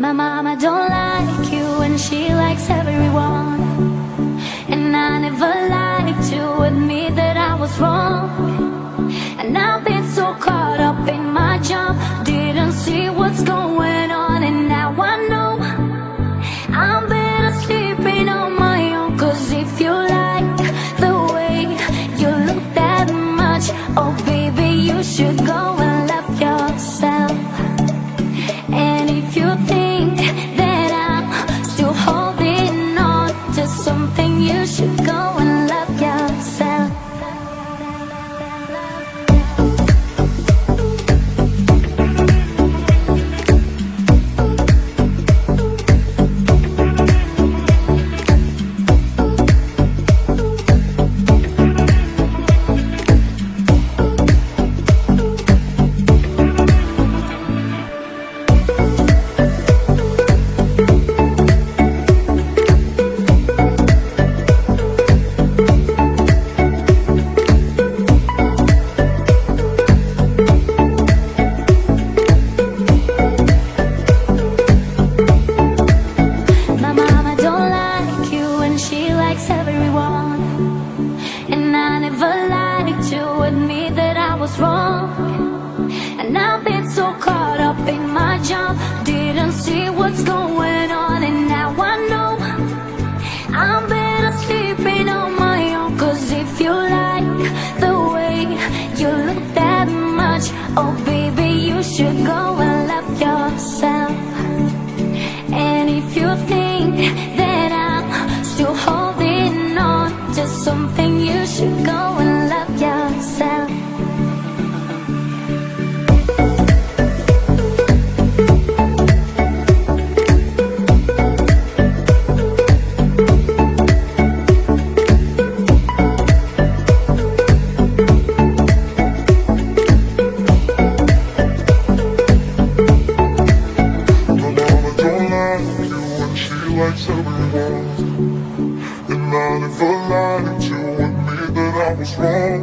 My mama don't like you and she likes everyone. And I never liked to what's going on and now I know I'm better sleeping on my own. Cause if you like the way you look that much Oh baby you should go and love yourself. And if you think she likes everyone And I never lied to admit that I was wrong.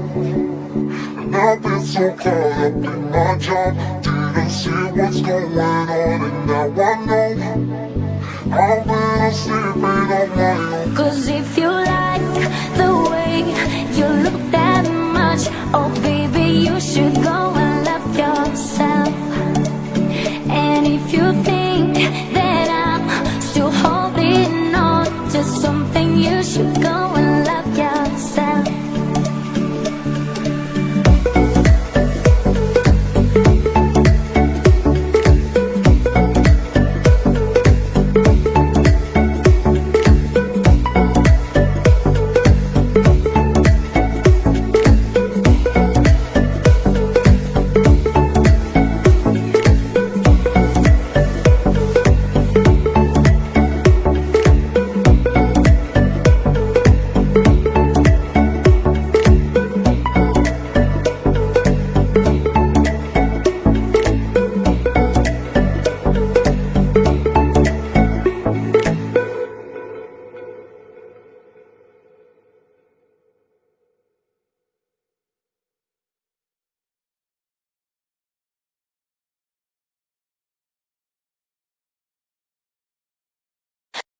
And I've been so caught up in my job Didn't see what's going on. And now I know I've been sleeping on my own Cause if you like the way